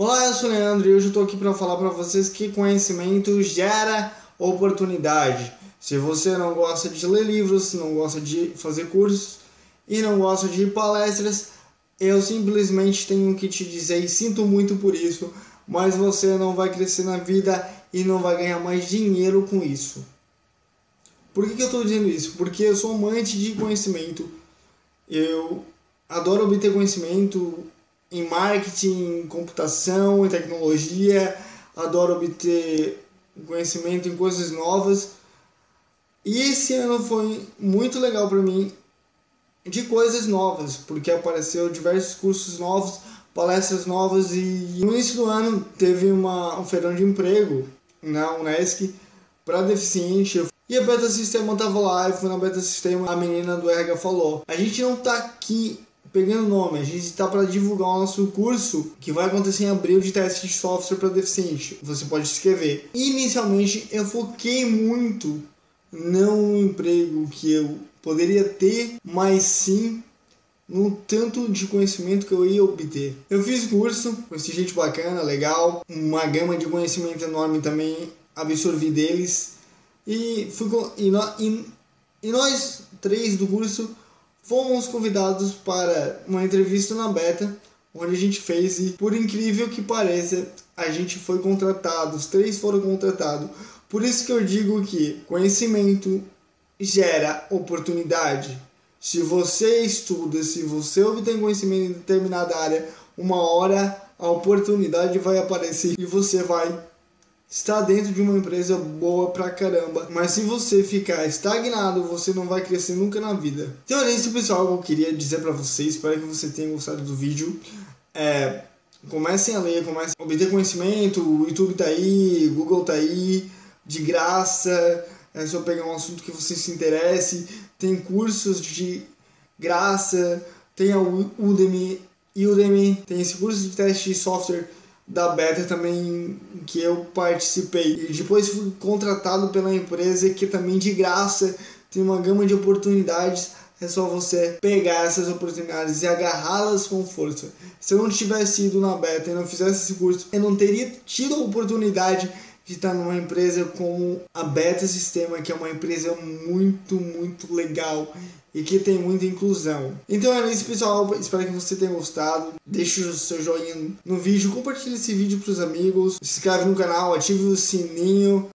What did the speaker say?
Olá, eu sou o Leandro e hoje eu estou aqui para falar para vocês que conhecimento gera oportunidade. Se você não gosta de ler livros, não gosta de fazer cursos e não gosta de palestras, eu simplesmente tenho que te dizer e sinto muito por isso, mas você não vai crescer na vida e não vai ganhar mais dinheiro com isso. Por que, que eu estou dizendo isso? Porque eu sou amante de conhecimento. Eu adoro obter conhecimento, em marketing, em computação, em tecnologia, adoro obter conhecimento em coisas novas. E esse ano foi muito legal para mim de coisas novas, porque apareceu diversos cursos novos, palestras novas e no início do ano teve uma, um feirão de emprego na Unesc para deficiente. E a Beta Sistema tava lá, e fui na Beta Sistema, a menina do RH falou: "A gente não tá aqui pegando nome, a gente está para divulgar o nosso curso que vai acontecer em abril de teste de software para deficiente. Você pode escrever. Inicialmente eu foquei muito não no emprego que eu poderia ter, mas sim no tanto de conhecimento que eu ia obter. Eu fiz curso, conheci gente bacana, legal, uma gama de conhecimento enorme também absorvi deles e fui e, e, e nós três do curso fomos convidados para uma entrevista na Beta, onde a gente fez e, por incrível que pareça, a gente foi contratado, os três foram contratados. Por isso que eu digo que conhecimento gera oportunidade. Se você estuda, se você obtém conhecimento em determinada área, uma hora a oportunidade vai aparecer e você vai está dentro de uma empresa boa pra caramba. Mas se você ficar estagnado, você não vai crescer nunca na vida. Então é isso, pessoal, que eu queria dizer para vocês. Espero que você tenha gostado do vídeo. É, comecem a ler, comecem a obter conhecimento. O YouTube tá aí, Google tá aí, de graça. É só pegar um assunto que você se interesse. Tem cursos de graça. Tem a Udemy, Udemy, tem esse curso de teste de software da beta também que eu participei. E depois fui contratado pela empresa que também de graça tem uma gama de oportunidades. É só você pegar essas oportunidades e agarrá-las com força. Se eu não tivesse ido na beta e não fizesse esse curso, eu não teria tido a oportunidade de estar numa empresa como a Beta Sistema, que é uma empresa muito, muito legal e que tem muita inclusão. Então é isso, pessoal. Espero que você tenha gostado. Deixe o seu joinha no vídeo, compartilhe esse vídeo para os amigos, se inscreve no canal, ative o sininho